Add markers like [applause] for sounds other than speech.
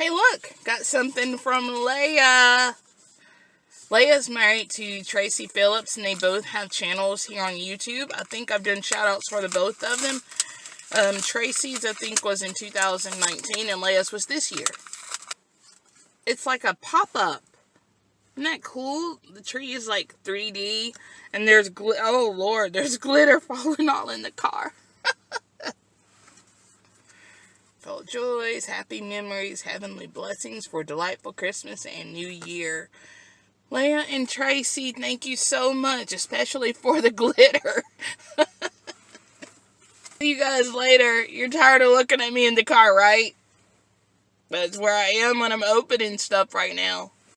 Hey, look, got something from Leia. Leia's married to Tracy Phillips, and they both have channels here on YouTube. I think I've done shout-outs for the both of them. Um, Tracy's, I think, was in 2019, and Leia's was this year. It's like a pop-up. Isn't that cool? The tree is like 3D, and there's, oh Lord, there's [laughs] glitter falling all in the car. [laughs] Full joys, happy memories, heavenly blessings for delightful Christmas and New Year. Leia and Tracy, thank you so much, especially for the [laughs] glitter. See [laughs] you guys later. You're tired of looking at me in the car, right? That's where I am when I'm opening stuff right now.